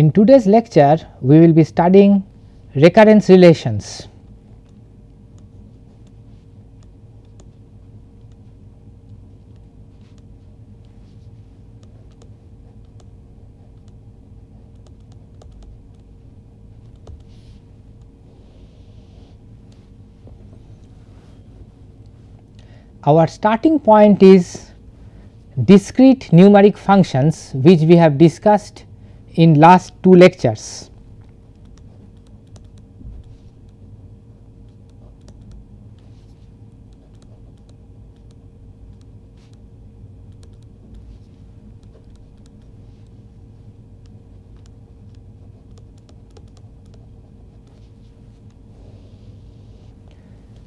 In today's lecture, we will be studying recurrence relations. Our starting point is discrete numeric functions which we have discussed in last two lectures.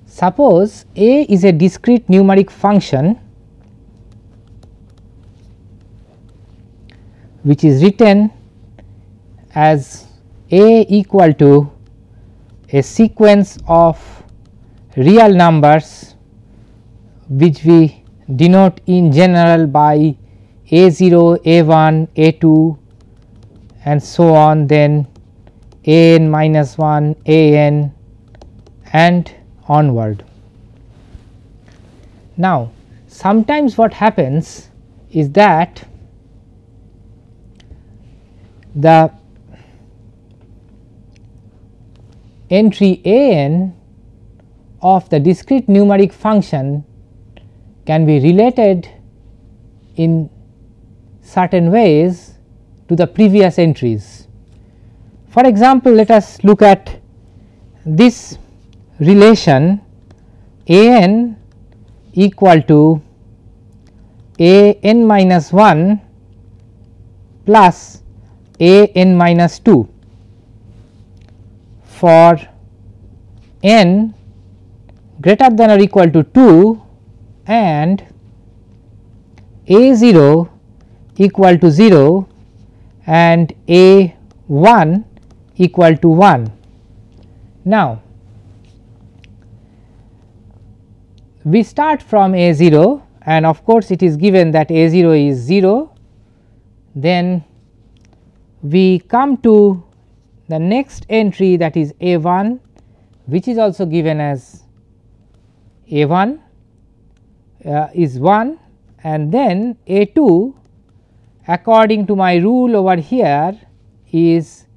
Suppose a is a discrete numeric function which is written as a equal to a sequence of real numbers which we denote in general by a 0, a 1, a 2 and so on then a n minus 1, a n and onward. Now, sometimes what happens is that the entry a n of the discrete numeric function can be related in certain ways to the previous entries. For example, let us look at this relation a n equal to a n minus 1 plus a n minus 2 for n greater than or equal to 2 and a 0 equal to 0 and a 1 equal to 1. Now, we start from a 0 and of course, it is given that a 0 is 0 then we come to the next entry that is a 1 which is also given as a 1 uh, is 1 and then a 2 according to my rule over here is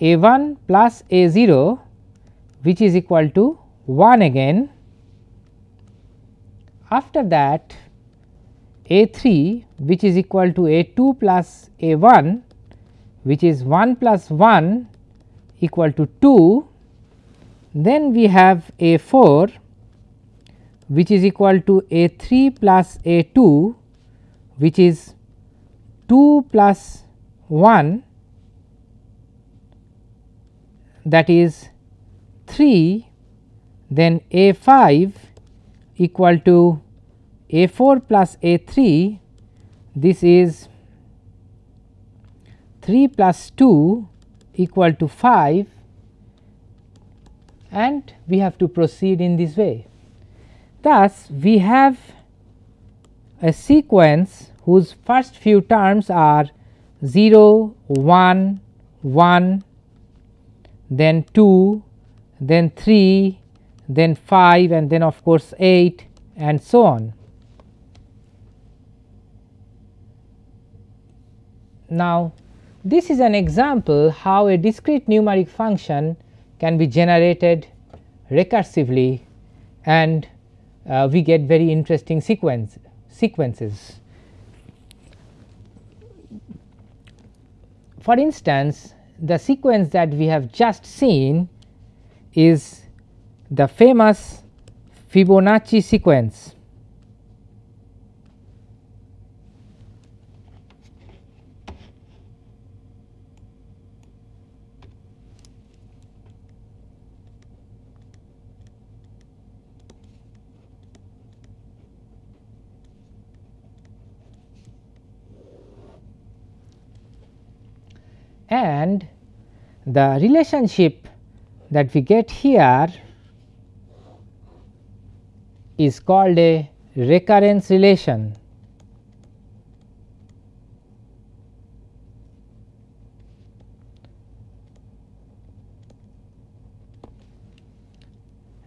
a 1 plus a 0 which is equal to 1 again. After that a 3 which is equal to a 2 plus a 1 which is 1 plus 1 equal to 2 then we have a 4 which is equal to a 3 plus a 2 which is 2 plus 1 that is 3 then a 5 equal to a 4 plus a 3 this is 3 plus 2 equal to 5 and we have to proceed in this way. Thus, we have a sequence whose first few terms are 0, 1, 1, then 2, then 3, then 5 and then of course 8 and so on. Now, this is an example how a discrete numeric function can be generated recursively and uh, we get very interesting sequence sequences. For instance, the sequence that we have just seen is the famous Fibonacci sequence. and the relationship that we get here is called a recurrence relation.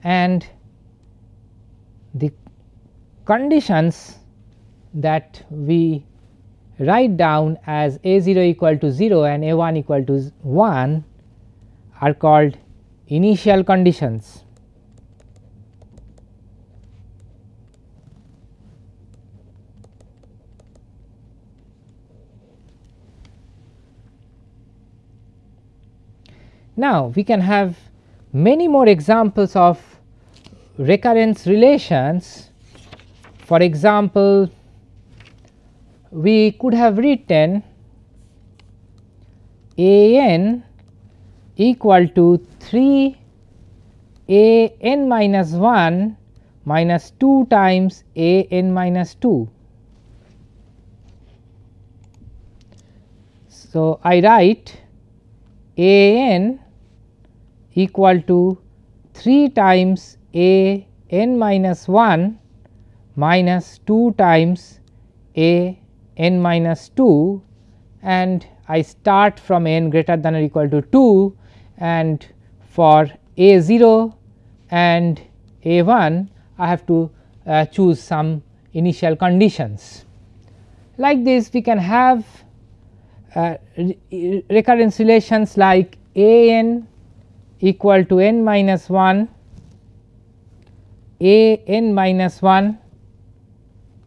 and the conditions that we write down as a 0 equal to 0 and a 1 equal to 1 are called initial conditions. Now, we can have many more examples of recurrence relations. For example, we could have written a n equal to 3 a n minus 1 minus 2 times a n minus 2. So, I write a n equal to 3 times a n minus 1 minus 2 times a n minus 2 and I start from n greater than or equal to 2 and for a 0 and a 1 I have to uh, choose some initial conditions. Like this we can have uh, recurrence relations like a n equal to n minus 1 a n minus 1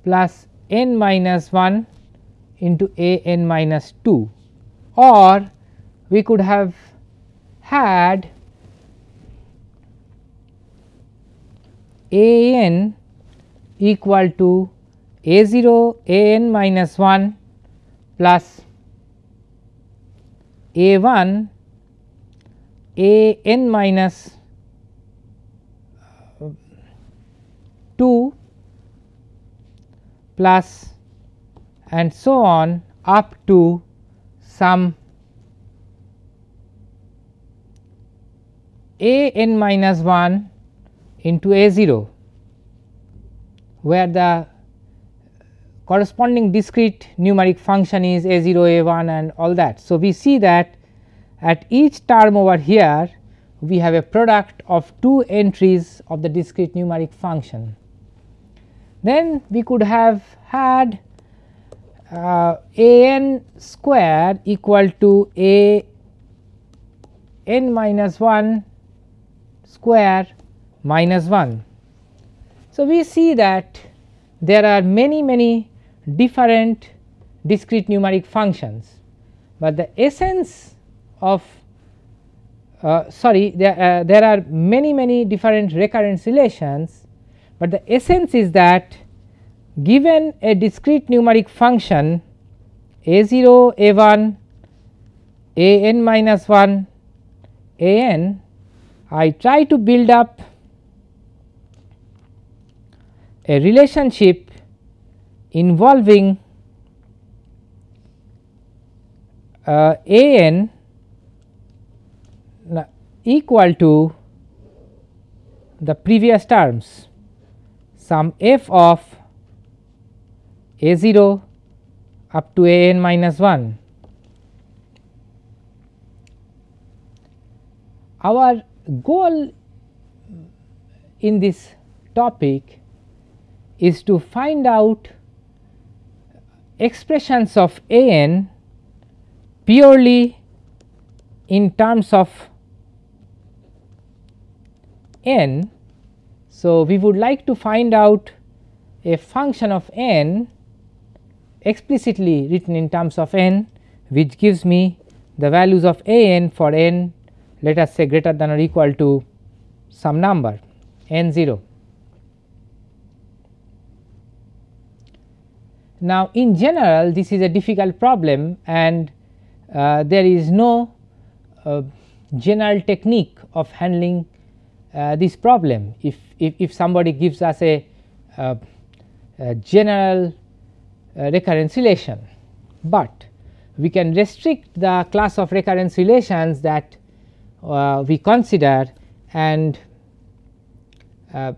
plus n minus 1 into a n minus 2 or we could have had a n equal to a 0 a n minus 1 plus a 1 a n minus 2 plus and so on up to some a n minus 1 into a 0 where the corresponding discrete numeric function is a 0 a 1 and all that. So, we see that at each term over here we have a product of two entries of the discrete numeric function. Then we could have had a n square equal to a n minus 1 square minus 1. So, we see that there are many many different discrete numeric functions, but the essence of uh, sorry there, uh, there are many many different recurrence relations, but the essence is that given a discrete numeric function a 0 a 1 a n minus 1 a n I try to build up a relationship involving uh, a n equal to the previous terms. Some f of a 0 up to a n minus 1. Our goal in this topic is to find out expressions of a n purely in terms of n. So, we would like to find out a function of n explicitly written in terms of n which gives me the values of a n for n let us say greater than or equal to some number n 0. Now, in general this is a difficult problem and uh, there is no uh, general technique of handling uh, this problem. If, if, if, somebody gives us a, uh, a general recurrence relation, but we can restrict the class of recurrence relations that uh, we consider and uh,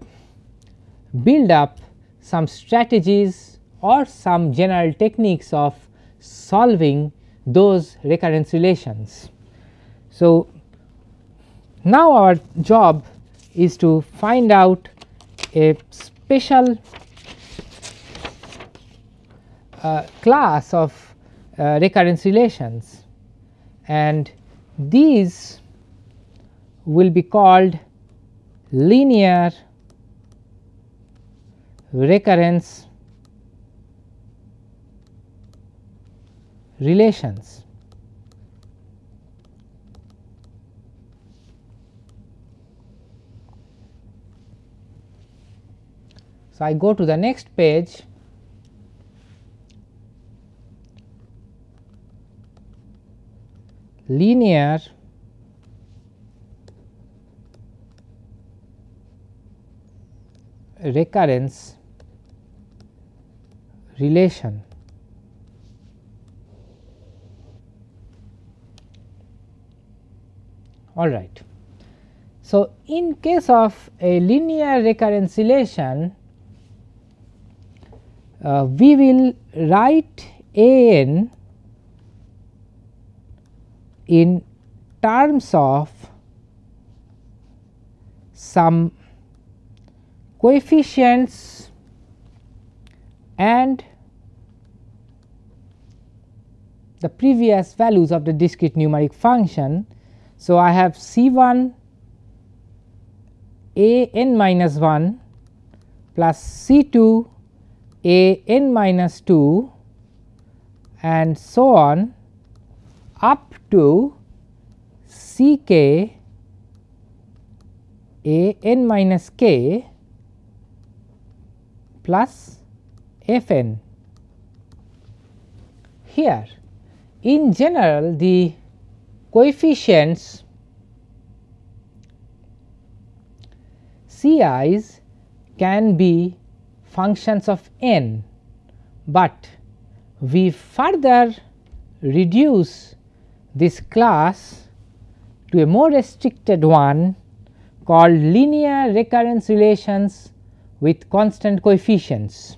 build up some strategies or some general techniques of solving those recurrence relations. So, now our job is to find out a special uh, class of uh, recurrence relations and these will be called linear recurrence relations. So, I go to the next page linear recurrence relation. All right. So, in case of a linear recurrence relation, uh, we will write a n in terms of some coefficients and the previous values of the discrete numeric function. So, I have C 1 a n minus 1 plus C 2 a n minus 2 and so on up to C k a n minus k plus f n. Here in general the coefficients C i's can be functions of n, but we further reduce this class to a more restricted one called linear recurrence relations with constant coefficients.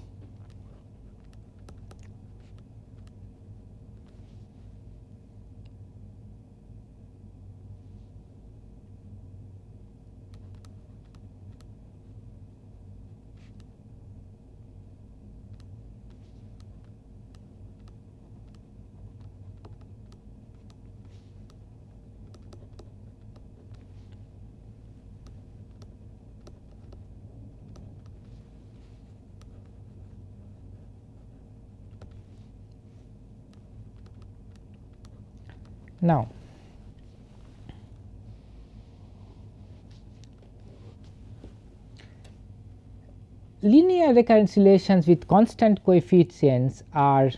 Now, linear recurrence relations with constant coefficients are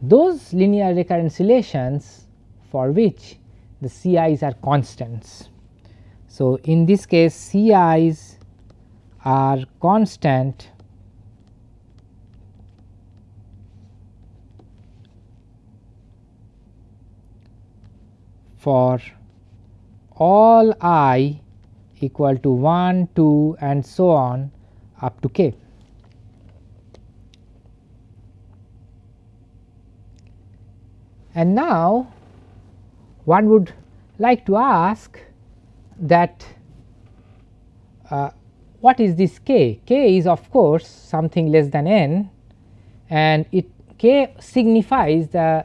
those linear recurrence relations for which the CIs are constants. So, in this case CIs are constant for all i equal to 1, 2 and so on up to k. And now one would like to ask that uh, what is this k? k is of course something less than n and it k signifies the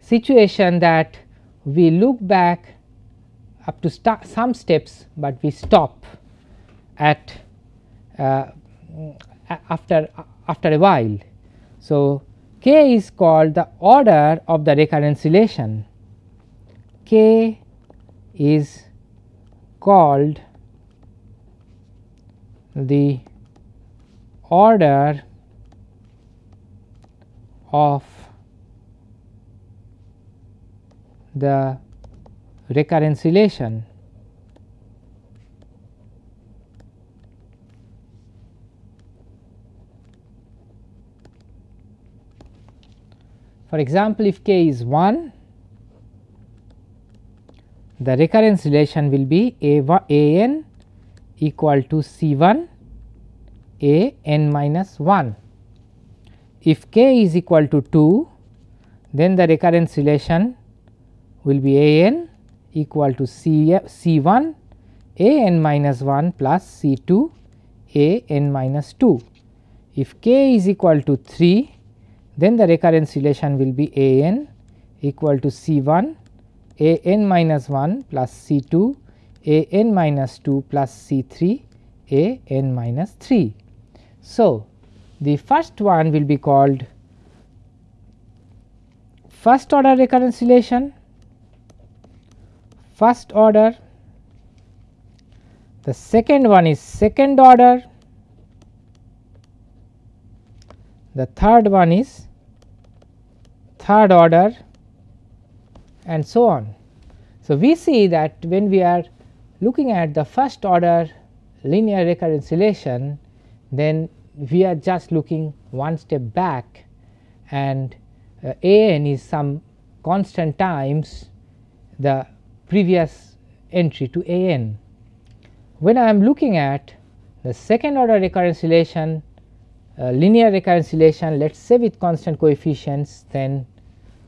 situation that we look back up to some steps, but we stop at uh, after after a while. So, k is called the order of the recurrence relation k is called the order of the recurrence relation. For example, if k is 1, the recurrence relation will be a, a n equal to C 1 a n minus 1. If k is equal to 2, then the recurrence relation will be a n equal to C, C 1 a n minus 1 plus C 2 a n minus 2. If k is equal to 3 then the recurrence relation will be a n equal to C 1 a n minus 1 plus C 2 a n minus 2 plus C 3 a n minus 3. So, the first one will be called first order recurrence relation, first order, the second one is second order, the third one is third order and so on. So, we see that when we are looking at the first order linear recurrence relation then we are just looking one step back and uh, a n is some constant times the previous entry to a n. When I am looking at the second order recurrence relation uh, linear recurrence relation let us say with constant coefficients then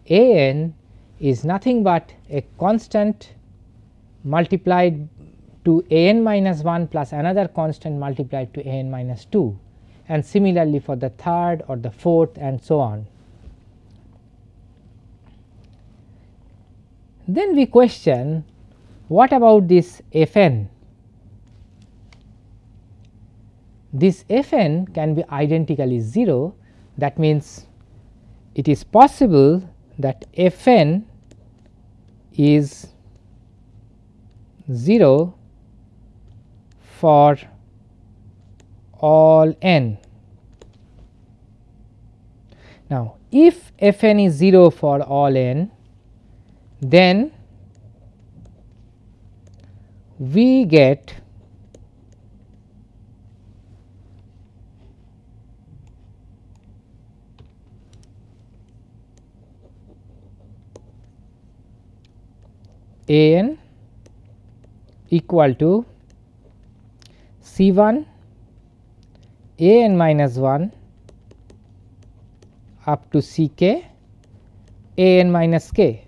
a n is nothing but a constant multiplied to a n minus 1 plus another constant multiplied to a n minus 2 and similarly for the third or the fourth and so on. Then we question what about this f n? This f n can be identically 0 that means it is possible that f n is 0 for all n. Now, if f n is 0 for all n, then we get a n equal to C 1 a n minus 1 up to C k a n minus k.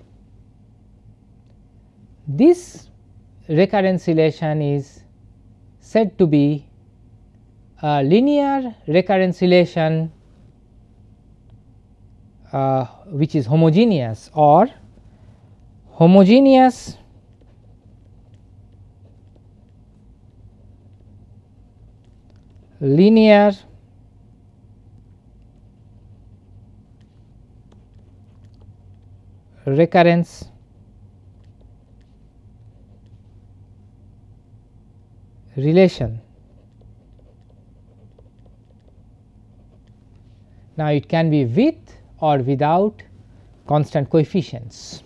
This recurrence relation is said to be a linear recurrence relation uh, which is homogeneous or homogeneous linear recurrence relation. Now, it can be with or without constant coefficients.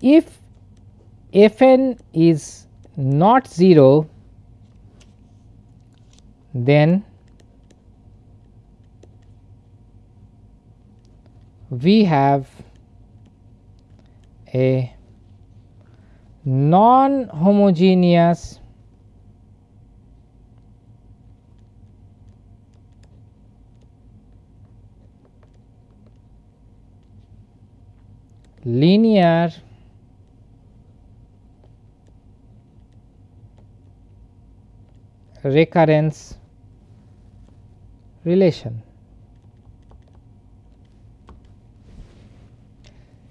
If f n is not 0 then we have a non homogeneous linear recurrence relation.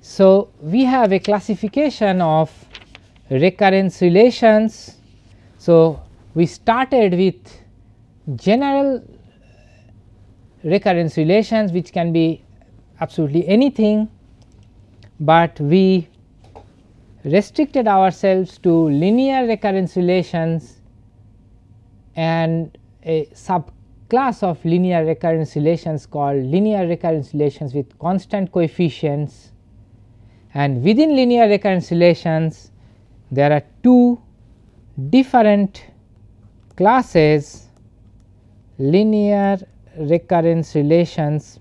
So, we have a classification of recurrence relations. So, we started with general recurrence relations which can be absolutely anything, but we restricted ourselves to linear recurrence relations and a subclass of linear recurrence relations called linear recurrence relations with constant coefficients and within linear recurrence relations there are two different classes linear recurrence relations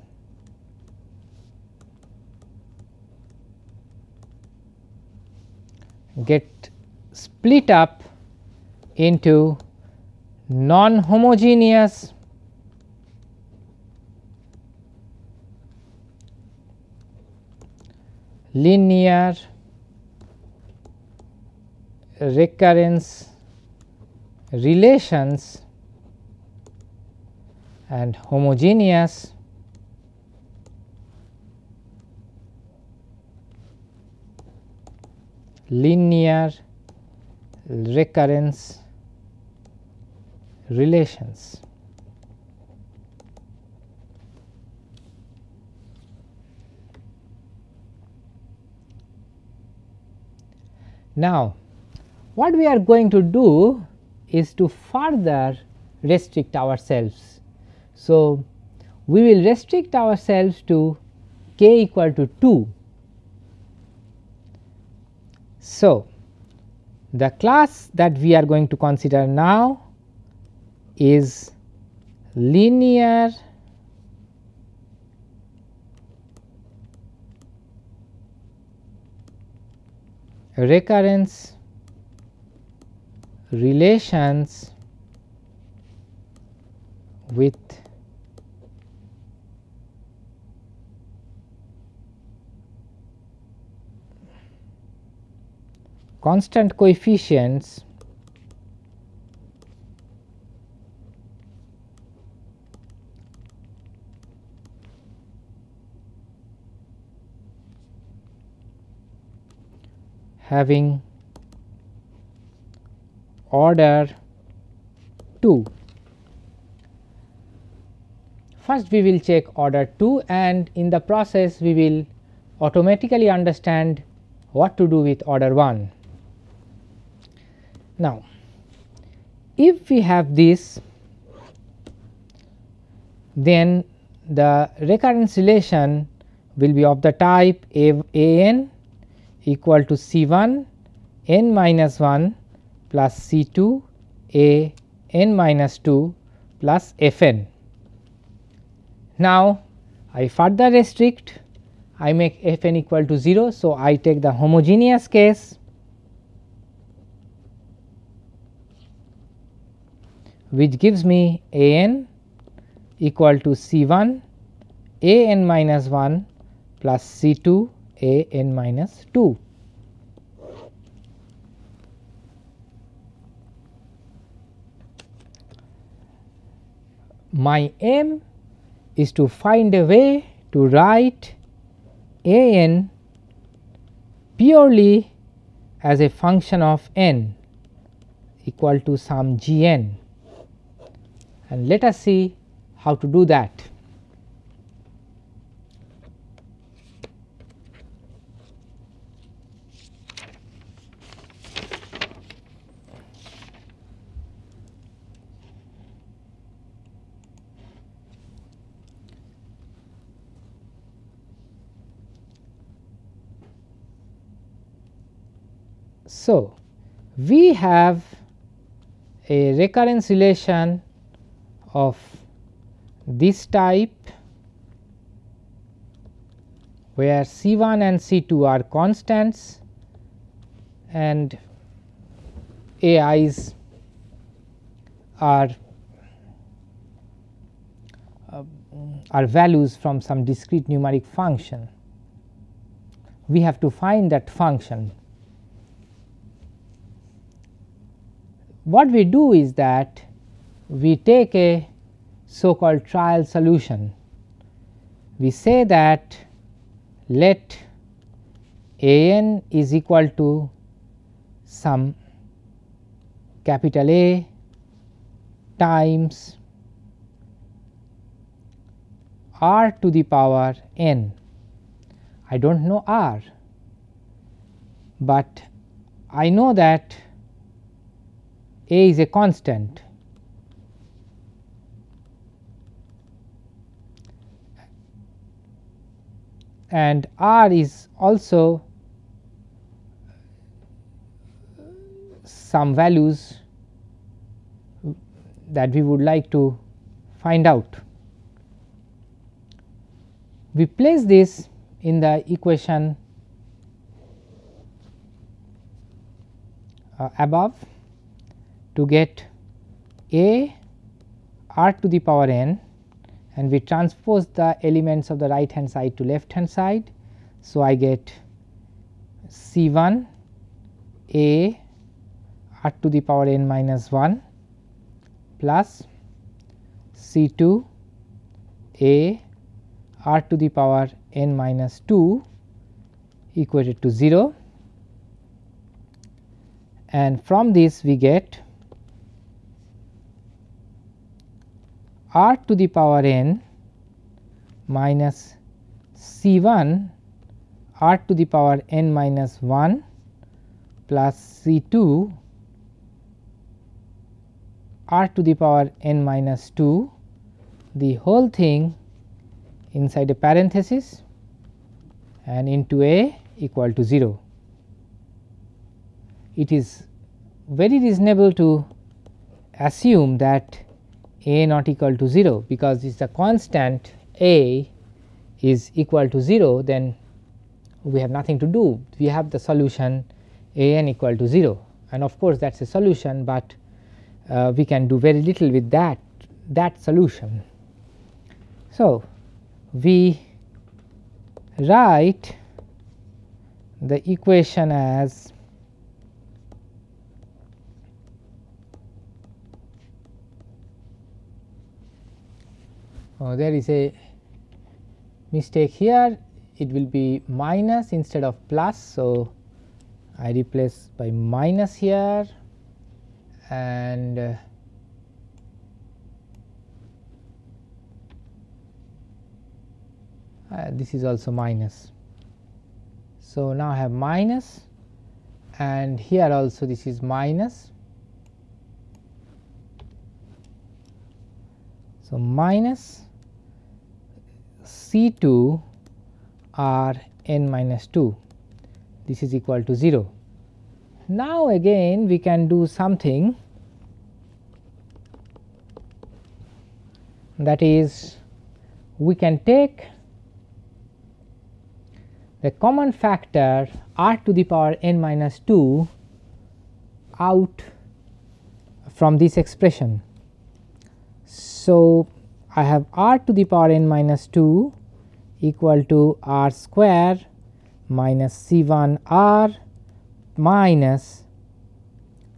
get split up into non homogeneous linear recurrence relations and homogeneous linear recurrence relations. Now, what we are going to do is to further restrict ourselves. So, we will restrict ourselves to k equal to 2. So, the class that we are going to consider now is linear recurrence relations with constant coefficients having order 2. First we will check order 2 and in the process we will automatically understand what to do with order 1. Now, if we have this then the recurrence relation will be of the type a, n equal to C 1 n minus 1 plus C 2 a n minus 2 plus f n. Now, I further restrict I make f n equal to 0. So, I take the homogeneous case which gives me a n equal to C 1 a n minus 1 plus C 2 a n minus 2. My aim is to find a way to write a n purely as a function of n equal to some g n and let us see how to do that. So, we have a recurrence relation of this type where C 1 and C 2 are constants and A i's are uh, are values from some discrete numeric function. We have to find that function what we do is that we take a so called trial solution. We say that let a n is equal to some capital A times r to the power n. I do not know r, but I know that a is a constant and r is also some values that we would like to find out. We place this in the equation uh, above to get a r to the power n and we transpose the elements of the right hand side to left hand side. So, I get C 1 a r to the power n minus 1 plus C 2 a r to the power n minus 2 equated to 0 and from this we get r to the power n minus C 1 r to the power n minus 1 plus C 2 r to the power n minus 2 the whole thing inside a parenthesis and into a equal to 0. It is very reasonable to assume that a not equal to 0 because if the constant a is equal to 0 then we have nothing to do we have the solution a n equal to 0 and of course that is a solution, but uh, we can do very little with that that solution. So, we write the equation as there is a mistake here it will be minus instead of plus. So, I replace by minus here and uh, uh, this is also minus. So, now I have minus and here also this is minus. So, minus C 2 r n minus 2 this is equal to 0. Now, again we can do something that is we can take the common factor r to the power n minus 2 out from this expression. So, I have r to the power n minus 2 equal to r square minus C 1 r minus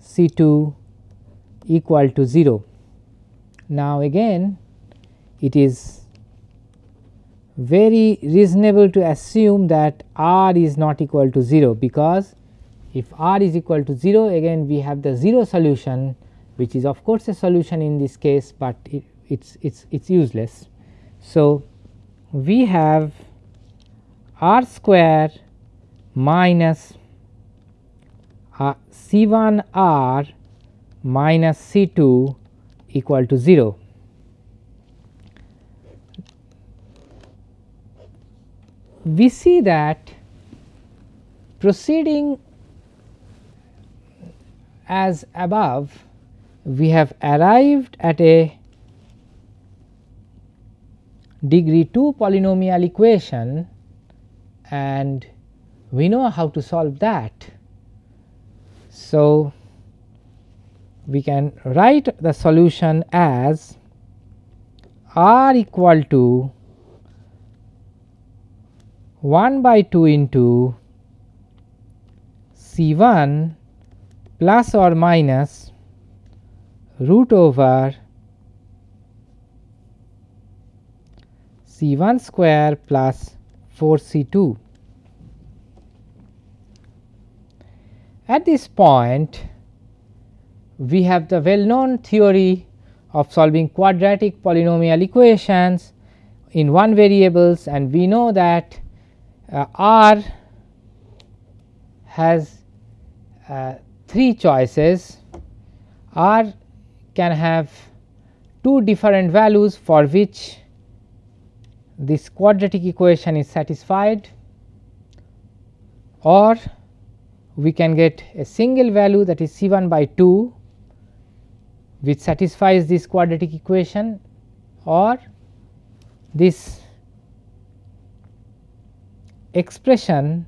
C 2 equal to 0. Now, again it is very reasonable to assume that r is not equal to 0 because if r is equal to 0 again we have the 0 solution which is of course a solution in this case, but it, it's it's it's useless. So, we have r square minus uh, C 1 r minus C 2 equal to 0. We see that proceeding as above we have arrived at a degree 2 polynomial equation and we know how to solve that. So, we can write the solution as r equal to 1 by 2 into C 1 plus or minus root over C 1 square plus 4 C 2. At this point we have the well known theory of solving quadratic polynomial equations in one variables and we know that uh, R has uh, three choices R can have two different values for which this quadratic equation is satisfied or we can get a single value that is C 1 by 2 which satisfies this quadratic equation or this expression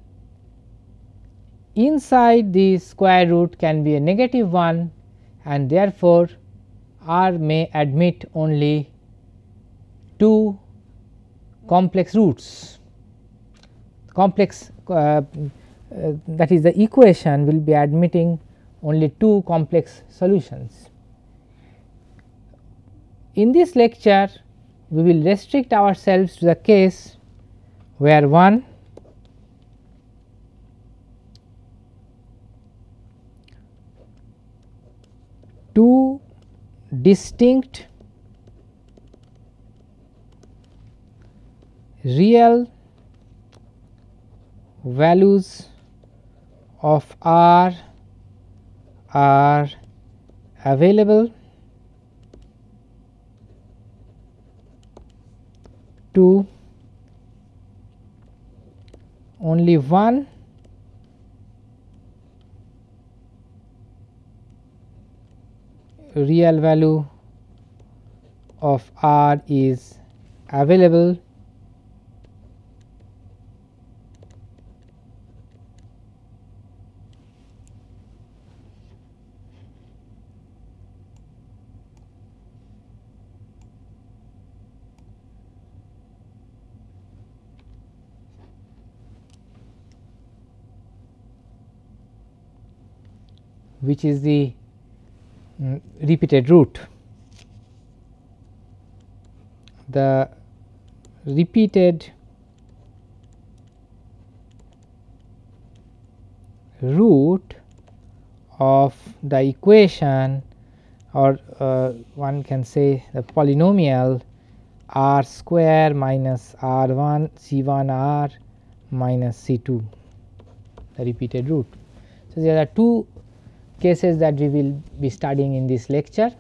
inside the square root can be a negative one and therefore, R may admit only two complex roots complex uh, uh, that is the equation will be admitting only two complex solutions. In this lecture we will restrict ourselves to the case where one two distinct real values of R are available to only one real value of R is available which is the um, repeated root. The repeated root of the equation or uh, one can say the polynomial r square minus r 1 c 1 r minus c 2 the repeated root. So, there are two cases that we will be studying in this lecture.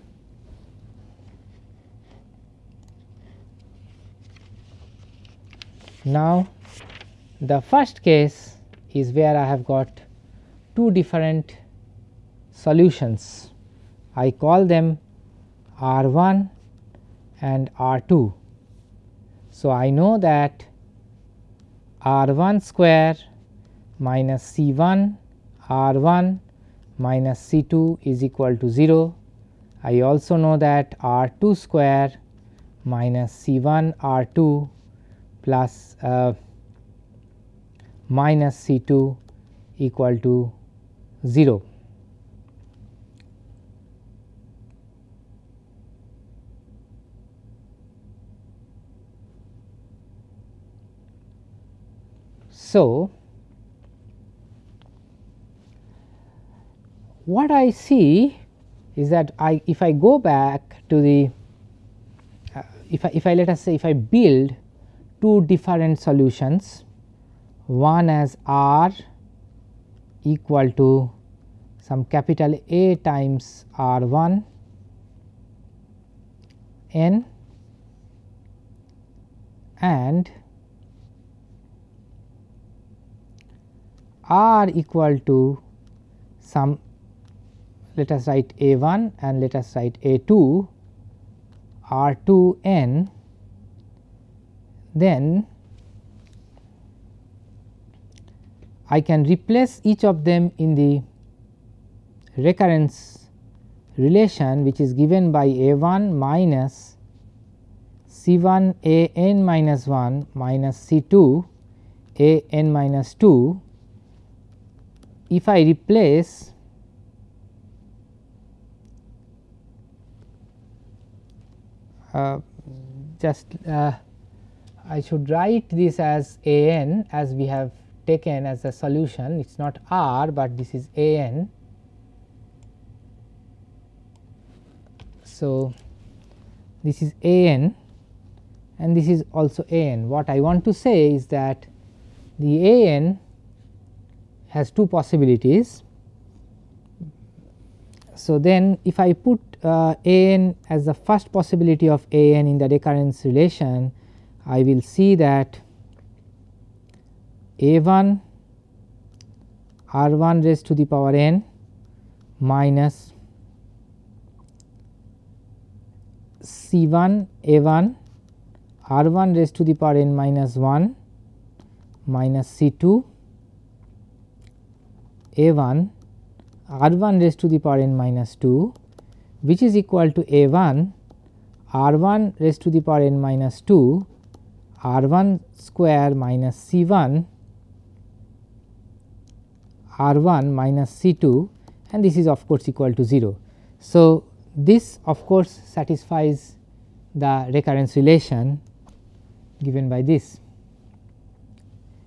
Now, the first case is where I have got two different solutions. I call them R 1 and R 2. So, I know that R 1 square minus C 1 R 1 minus C 2 is equal to 0. I also know that R 2 square minus C 1 R 2 plus uh, minus C 2 equal to 0. So, what I see is that I if I go back to the uh, if I if I let us say if I build two different solutions one as r equal to some capital A times r 1 n and r equal to some let us write A 1 and let us write A 2 R 2 n then I can replace each of them in the recurrence relation which is given by A 1 minus C 1 A n minus 1 minus C 2 A n minus 2. If I replace just uh, I should write this as a n as we have taken as a solution it is not r, but this is a n. So, this is a n and this is also a n. What I want to say is that the a n has two possibilities. So, then if I put uh, a n as the first possibility of a n in the recurrence relation, I will see that a 1 r 1 raised to the power n minus c 1 a 1 r 1 raised to the power n minus 1 minus c 2 a 1 r 1 raised to the power n minus 2 which is equal to a 1 r 1 raised to the power n minus 2 r 1 square minus c 1 r 1 minus c 2 and this is of course equal to 0. So, this of course satisfies the recurrence relation given by this.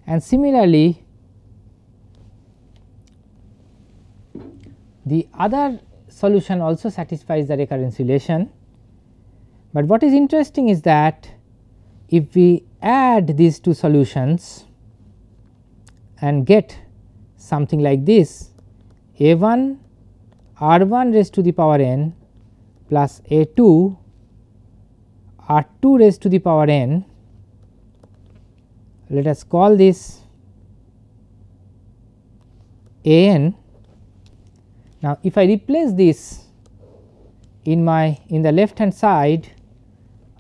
And similarly, the other solution also satisfies the recurrence relation, but what is interesting is that if we add these two solutions and get something like this a 1 r 1 raised to the power n plus a 2 r 2 raised to the power n let us call this a n. Now, if I replace this in my in the left hand side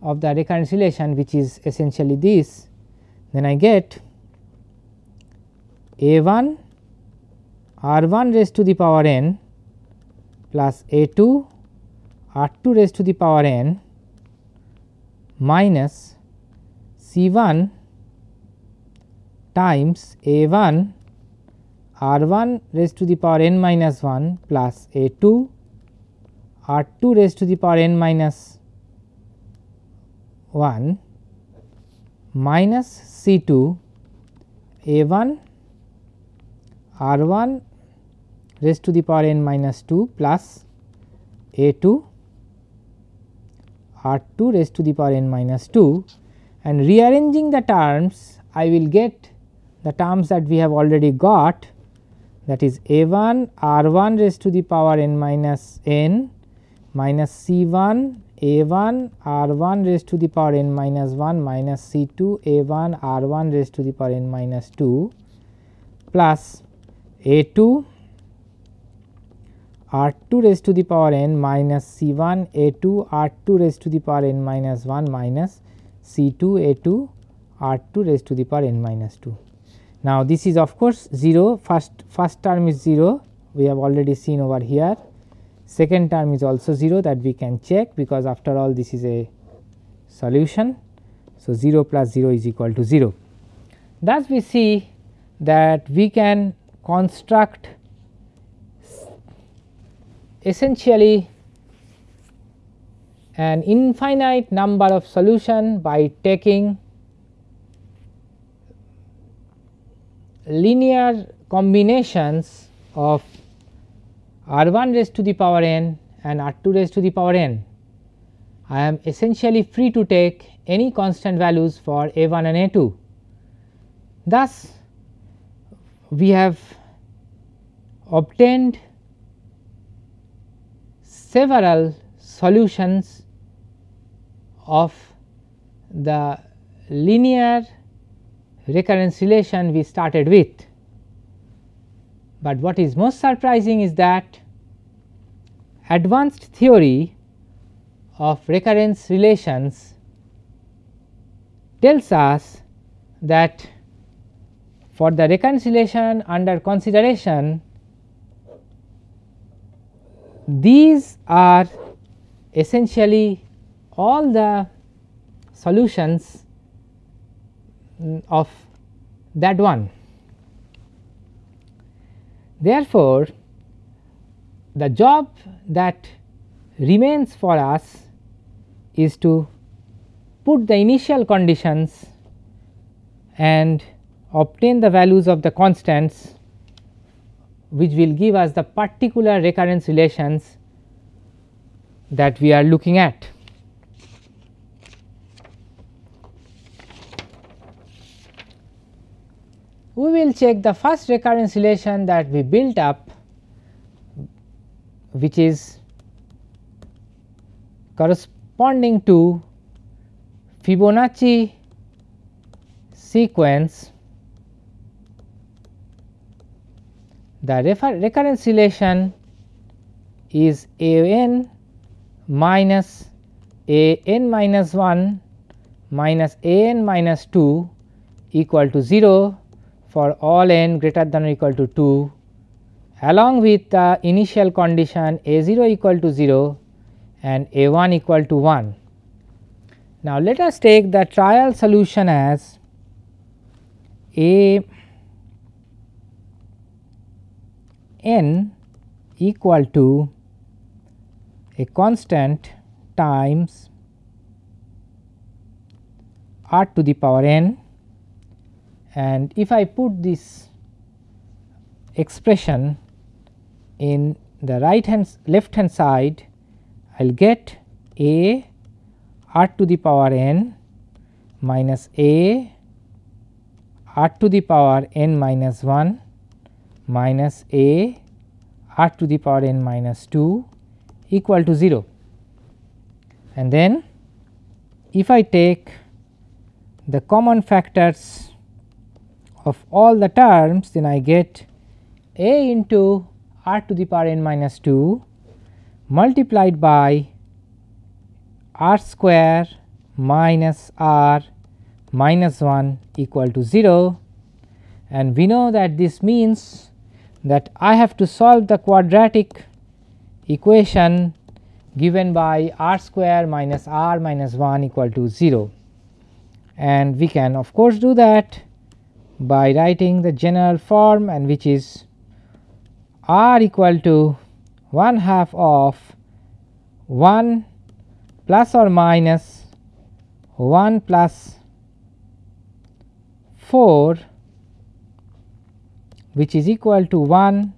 of the recurrence relation which is essentially this then I get a 1 r 1 raised to the power n plus a 2 r 2 raised to the power n minus C 1 times a 1 r 1 raised to the power n minus 1 plus a 2 r 2 raised to the power n minus 1 minus C 2 a 1 r 1 raised to the power n minus 2 plus a 2 r 2 raised to the power n minus 2 and rearranging the terms I will get the terms that we have already got that is a 1 r 1 raised to the power n minus n minus c 1 a 1 r 1 raised to the power n minus 1 minus c 2 a 1 r 1 raised to the power n minus 2 plus a 2 r 2 raised to the power n minus c 1 a 2 r 2 raised to the power n minus 1 minus c 2 a 2 r 2 raised to the power n minus 2. Now, this is of course 0 first first term is 0 we have already seen over here second term is also 0 that we can check because after all this is a solution. So, 0 plus 0 is equal to 0. Thus, we see that we can construct essentially an infinite number of solution by taking linear combinations of r 1 raised to the power n and r 2 raised to the power n. I am essentially free to take any constant values for a 1 and a 2. Thus, we have obtained several solutions of the linear recurrence relation we started with. But what is most surprising is that advanced theory of recurrence relations tells us that for the recurrence relation under consideration these are essentially all the solutions of that one. Therefore, the job that remains for us is to put the initial conditions and obtain the values of the constants which will give us the particular recurrence relations that we are looking at. We will check the first recurrence relation that we built up which is corresponding to Fibonacci sequence. The recurrence relation is a n minus a n minus 1 minus a n minus 2 equal to 0 for all n greater than or equal to 2 along with the initial condition a 0 equal to 0 and a 1 equal to 1. Now, let us take the trial solution as a n equal to a constant times r to the power n and if I put this expression in the right hand left hand side I will get a r to the power n minus a r to the power n minus 1 minus a r to the power n minus 2 equal to 0. And then if I take the common factors of all the terms then I get a into r to the power n minus 2 multiplied by r square minus r minus 1 equal to 0 and we know that this means that I have to solve the quadratic equation given by r square minus r minus 1 equal to 0 and we can of course do that by writing the general form and which is r equal to 1 half of 1 plus or minus 1 plus 4 which is equal to 1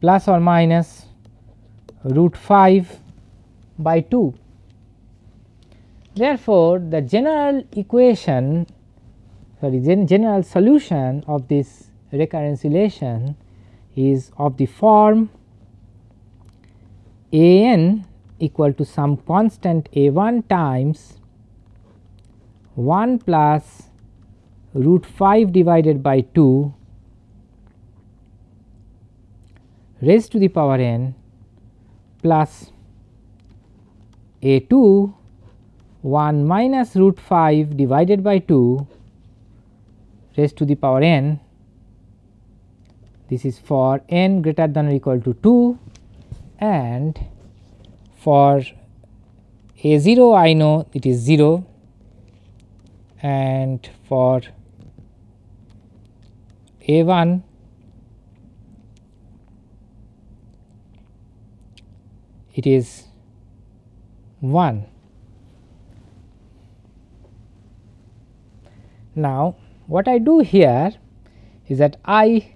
plus or minus root 5 by 2. Therefore, the general equation sorry general solution of this recurrence relation is of the form a n equal to some constant a 1 times 1 plus root 5 divided by 2 raised to the power n plus a 2 1 minus root 5 divided by 2 raised to the power n this is for n greater than or equal to 2 and for a 0 I know it is 0 and for a 1 it is 1. Now, what I do here is that I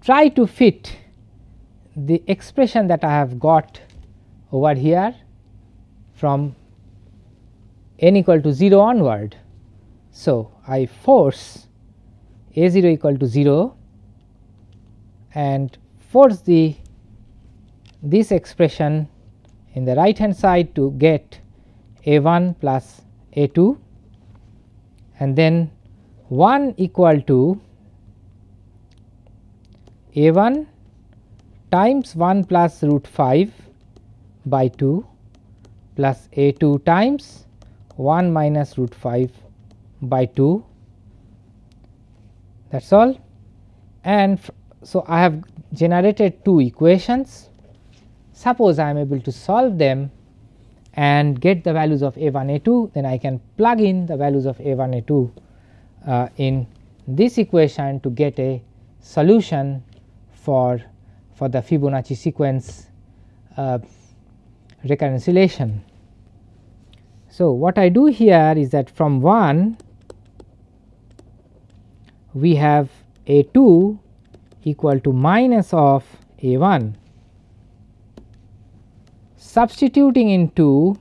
try to fit the expression that I have got over here from n equal to 0 onward. So, I force a 0 equal to 0 and force the this expression in the right hand side to get a 1 plus a 2 and then 1 equal to a 1 times 1 plus root 5 by 2 plus a 2 times 1 minus root 5 by 2 that is all. And so I have generated two equations. Suppose I am able to solve them and get the values of a 1 a 2 then I can plug in the values of a 1 a 2 uh, in this equation to get a solution for for the Fibonacci sequence uh, recurrence relation. So, what I do here is that from 1 we have a 2 equal to minus of a 1 substituting into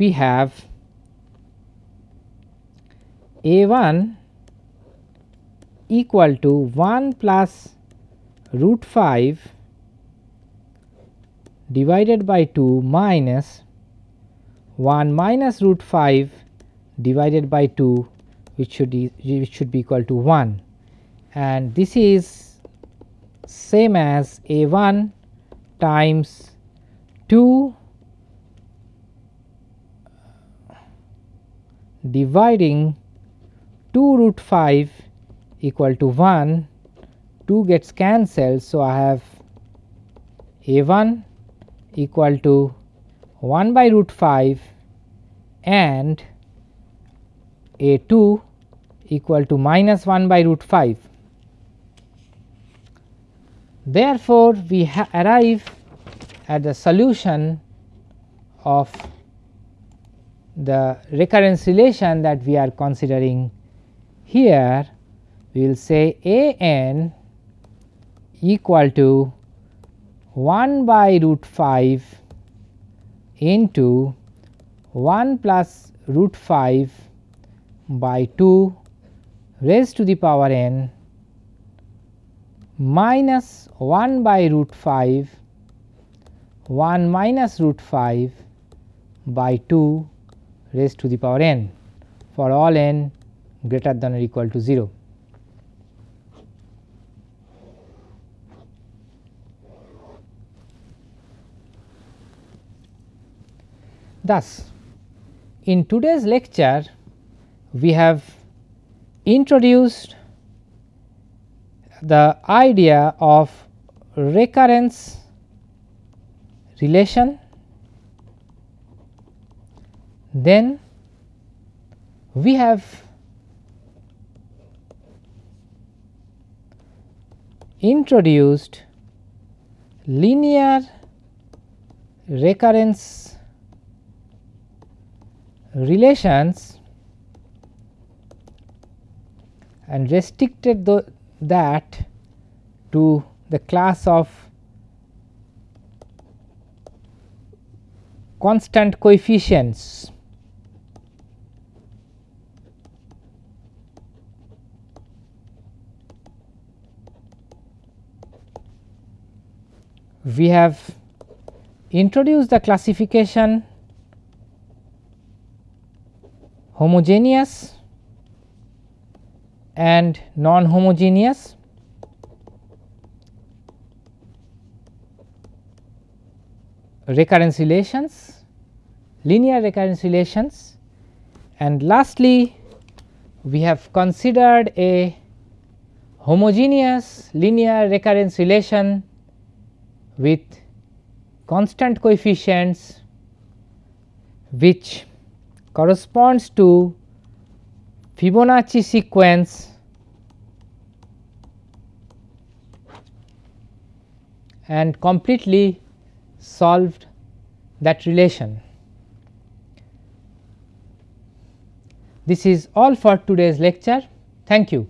we have a 1 equal to 1 plus root 5 divided by 2 minus 1 minus root 5 divided by 2 which should be which should be equal to 1 and this is same as a 1 times 2 dividing 2 root 5 equal to 1 2 gets cancelled. So, I have a 1 equal to 1 by root 5 and a 2 equal to minus 1 by root 5. Therefore, we arrive at the solution of the recurrence relation that we are considering here we will say a n equal to 1 by root 5 into 1 plus root 5 by 2 raised to the power n minus 1 by root 5 1 minus root 5 by 2 raised to the power n for all n greater than or equal to 0. Thus, in today's lecture we have introduced the idea of recurrence relation then we have introduced linear recurrence relations and restricted that to the class of constant coefficients. We have introduced the classification homogeneous and non homogeneous recurrence relations, linear recurrence relations and lastly we have considered a homogeneous linear recurrence relation with constant coefficients which corresponds to Fibonacci sequence and completely solved that relation. This is all for today's lecture. Thank you.